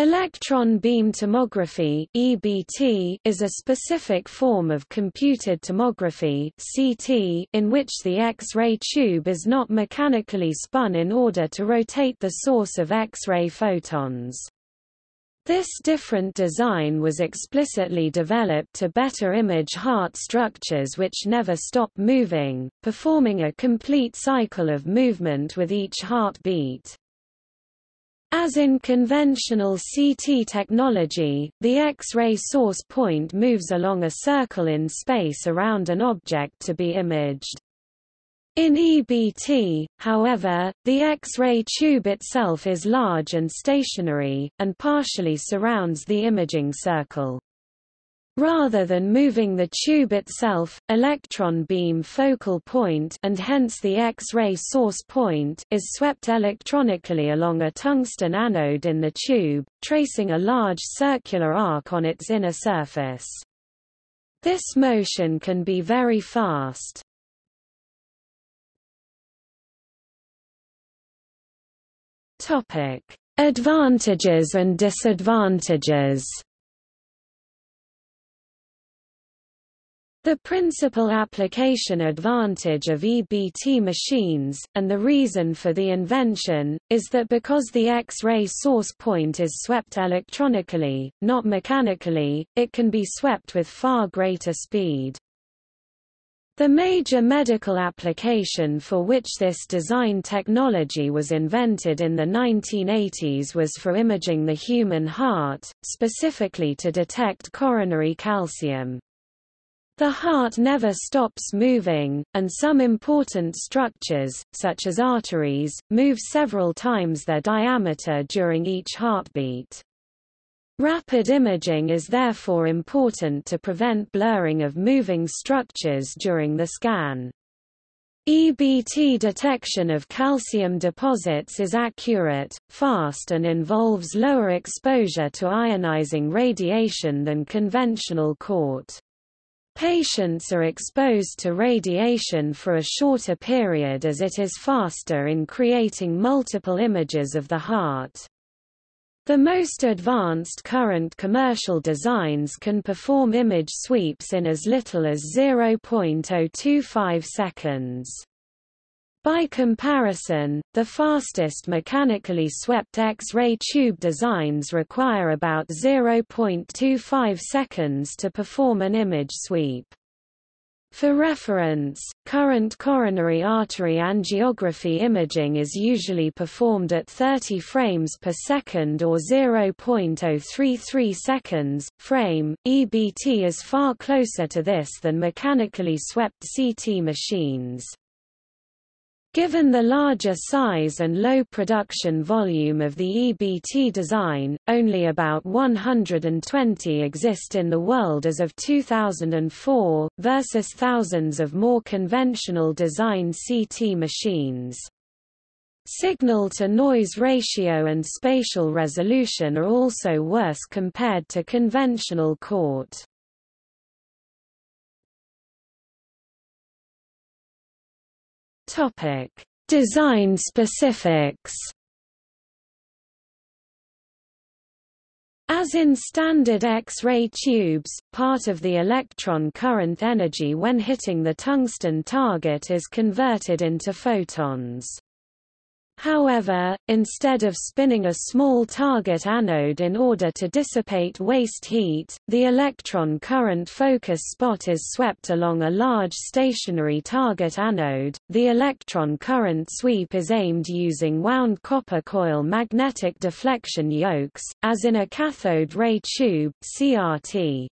Electron beam tomography (EBT) is a specific form of computed tomography (CT) in which the X-ray tube is not mechanically spun in order to rotate the source of X-ray photons. This different design was explicitly developed to better image heart structures which never stop moving, performing a complete cycle of movement with each heartbeat. As in conventional CT technology, the X-ray source point moves along a circle in space around an object to be imaged. In EBT, however, the X-ray tube itself is large and stationary, and partially surrounds the imaging circle. Rather than moving the tube itself, electron beam focal point and hence the X-ray source point is swept electronically along a tungsten anode in the tube, tracing a large circular arc on its inner surface. This motion can be very fast. Topic: Advantages and disadvantages The principal application advantage of EBT machines, and the reason for the invention, is that because the X-ray source point is swept electronically, not mechanically, it can be swept with far greater speed. The major medical application for which this design technology was invented in the 1980s was for imaging the human heart, specifically to detect coronary calcium. The heart never stops moving, and some important structures, such as arteries, move several times their diameter during each heartbeat. Rapid imaging is therefore important to prevent blurring of moving structures during the scan. EBT detection of calcium deposits is accurate, fast and involves lower exposure to ionizing radiation than conventional CORT. Patients are exposed to radiation for a shorter period as it is faster in creating multiple images of the heart. The most advanced current commercial designs can perform image sweeps in as little as 0.025 seconds. By comparison, the fastest mechanically swept X-ray tube designs require about 0.25 seconds to perform an image sweep. For reference, current coronary artery angiography imaging is usually performed at 30 frames per second or 0.033 seconds. Frame EBT is far closer to this than mechanically swept CT machines. Given the larger size and low production volume of the EBT design, only about 120 exist in the world as of 2004, versus thousands of more conventional design CT machines. Signal-to-noise ratio and spatial resolution are also worse compared to conventional CORT. Topic: Design specifics. As in standard X-ray tubes, part of the electron current energy when hitting the tungsten target is converted into photons. However, instead of spinning a small target anode in order to dissipate waste heat, the electron current focus spot is swept along a large stationary target anode. The electron current sweep is aimed using wound copper coil magnetic deflection yokes, as in a cathode ray tube (CRT).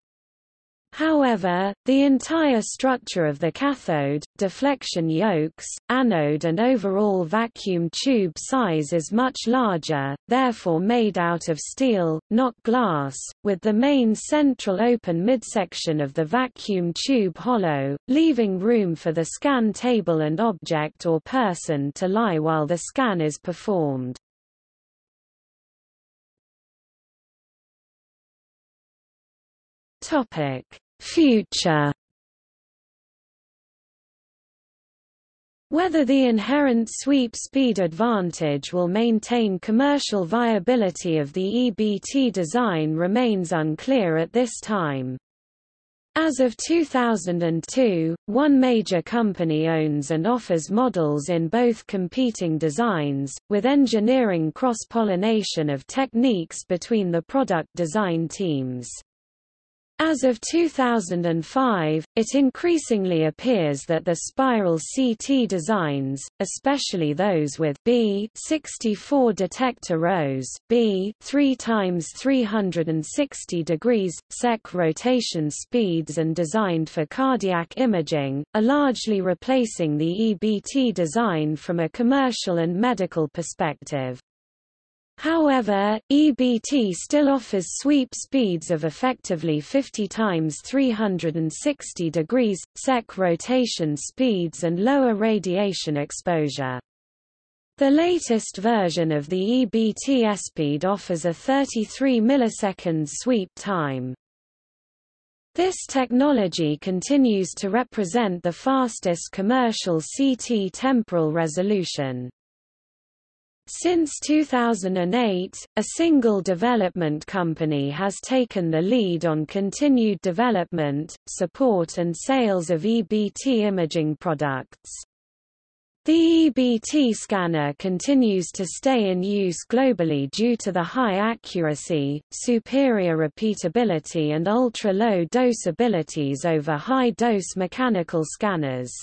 However, the entire structure of the cathode, deflection yokes, anode and overall vacuum tube size is much larger, therefore made out of steel, not glass, with the main central open midsection of the vacuum tube hollow, leaving room for the scan table and object or person to lie while the scan is performed. Topic Future Whether the inherent sweep speed advantage will maintain commercial viability of the EBT design remains unclear at this time. As of 2002, one major company owns and offers models in both competing designs, with engineering cross-pollination of techniques between the product design teams. As of 2005, it increasingly appears that the spiral CT designs, especially those with B 64 detector rows, B 3 times 360 degrees sec rotation speeds and designed for cardiac imaging, are largely replacing the EBT design from a commercial and medical perspective. However, EBT still offers sweep speeds of effectively 50 times 360 degrees, sec rotation speeds and lower radiation exposure. The latest version of the EBT SPEED offers a 33 milliseconds sweep time. This technology continues to represent the fastest commercial CT temporal resolution. Since 2008, a single development company has taken the lead on continued development, support and sales of EBT imaging products. The EBT scanner continues to stay in use globally due to the high accuracy, superior repeatability and ultra-low dose abilities over high-dose mechanical scanners.